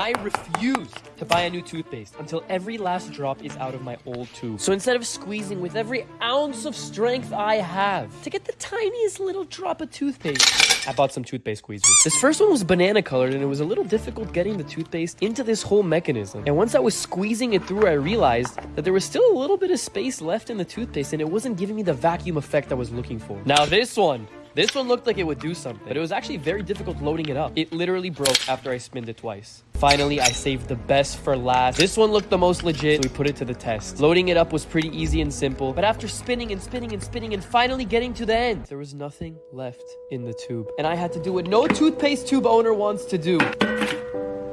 I refuse to buy a new toothpaste until every last drop is out of my old tube. So instead of squeezing with every ounce of strength I have to get the tiniest little drop of toothpaste, I bought some toothpaste squeezers. This first one was banana colored and it was a little difficult getting the toothpaste into this whole mechanism. And once I was squeezing it through, I realized that there was still a little bit of space left in the toothpaste and it wasn't giving me the vacuum effect I was looking for. Now this one this one looked like it would do something, but it was actually very difficult loading it up. It literally broke after I spinned it twice. Finally, I saved the best for last. This one looked the most legit, so we put it to the test. Loading it up was pretty easy and simple, but after spinning and spinning and spinning and finally getting to the end, there was nothing left in the tube. And I had to do what no toothpaste tube owner wants to do.